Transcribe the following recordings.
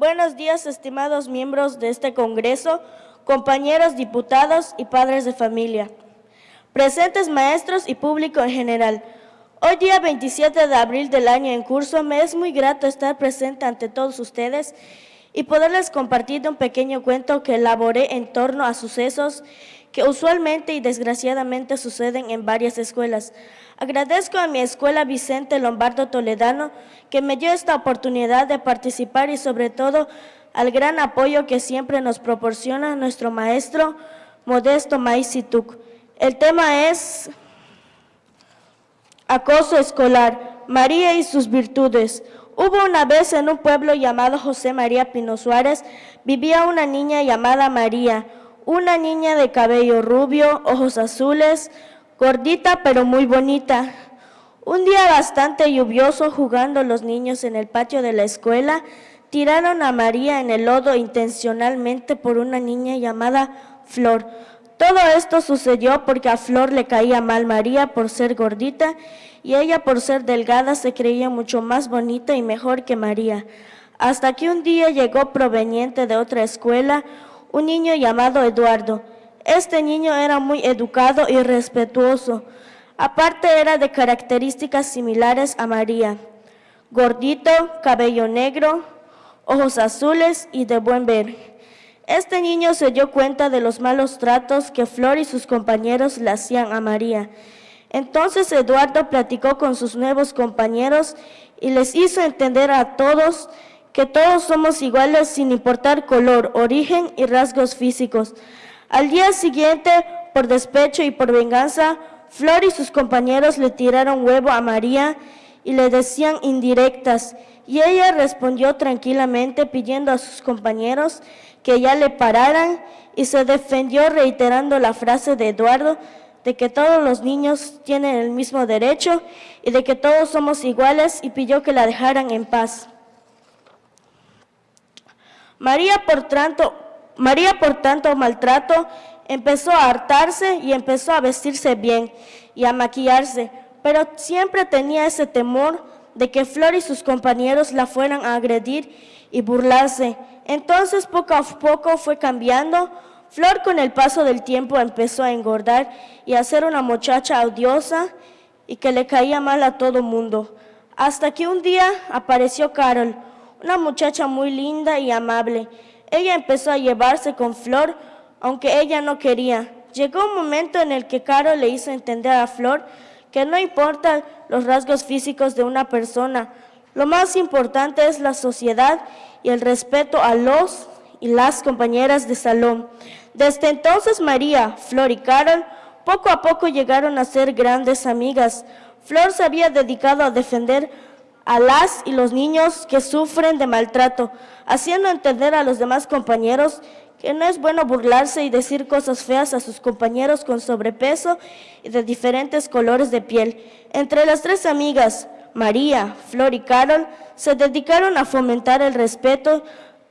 Buenos días, estimados miembros de este Congreso, compañeros diputados y padres de familia, presentes maestros y público en general. Hoy día 27 de abril del año en curso, me es muy grato estar presente ante todos ustedes y poderles compartir un pequeño cuento que elaboré en torno a sucesos que usualmente y desgraciadamente suceden en varias escuelas. Agradezco a mi escuela Vicente Lombardo Toledano que me dio esta oportunidad de participar y sobre todo al gran apoyo que siempre nos proporciona nuestro maestro Modesto Maicituk. El tema es acoso escolar, María y sus virtudes. Hubo una vez en un pueblo llamado José María Pino Suárez, vivía una niña llamada María, una niña de cabello rubio, ojos azules, gordita pero muy bonita. Un día bastante lluvioso, jugando los niños en el patio de la escuela, tiraron a María en el lodo intencionalmente por una niña llamada Flor. Todo esto sucedió porque a Flor le caía mal María por ser gordita y ella por ser delgada se creía mucho más bonita y mejor que María. Hasta que un día llegó proveniente de otra escuela un niño llamado Eduardo. Este niño era muy educado y respetuoso. Aparte era de características similares a María. Gordito, cabello negro, ojos azules y de buen ver. Este niño se dio cuenta de los malos tratos que Flor y sus compañeros le hacían a María. Entonces Eduardo platicó con sus nuevos compañeros y les hizo entender a todos que todos somos iguales sin importar color, origen y rasgos físicos. Al día siguiente, por despecho y por venganza, Flor y sus compañeros le tiraron huevo a María y le decían indirectas, y ella respondió tranquilamente pidiendo a sus compañeros que ya le pararan y se defendió reiterando la frase de Eduardo de que todos los niños tienen el mismo derecho y de que todos somos iguales y pidió que la dejaran en paz. María por tanto, María por tanto maltrato empezó a hartarse y empezó a vestirse bien y a maquillarse, pero siempre tenía ese temor de que Flor y sus compañeros la fueran a agredir y burlarse. Entonces poco a poco fue cambiando. Flor con el paso del tiempo empezó a engordar y a ser una muchacha odiosa y que le caía mal a todo mundo. Hasta que un día apareció Carol, una muchacha muy linda y amable. Ella empezó a llevarse con Flor, aunque ella no quería. Llegó un momento en el que Carol le hizo entender a Flor que no importan los rasgos físicos de una persona, lo más importante es la sociedad y el respeto a los y las compañeras de salón. Desde entonces María, Flor y Carol poco a poco llegaron a ser grandes amigas. Flor se había dedicado a defender a las y los niños que sufren de maltrato, haciendo entender a los demás compañeros que no es bueno burlarse y decir cosas feas a sus compañeros con sobrepeso y de diferentes colores de piel. Entre las tres amigas, María, Flor y Carol, se dedicaron a fomentar el respeto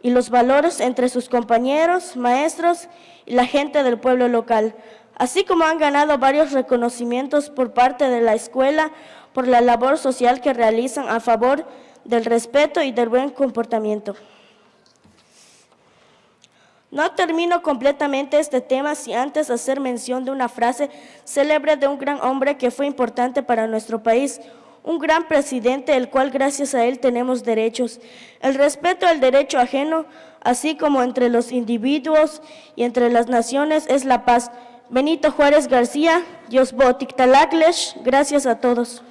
y los valores entre sus compañeros, maestros y la gente del pueblo local, así como han ganado varios reconocimientos por parte de la escuela por la labor social que realizan a favor del respeto y del buen comportamiento. No termino completamente este tema sin antes hacer mención de una frase célebre de un gran hombre que fue importante para nuestro país, un gran presidente, el cual gracias a él tenemos derechos. El respeto al derecho ajeno, así como entre los individuos y entre las naciones, es la paz. Benito Juárez García, Dios Talagles, gracias a todos.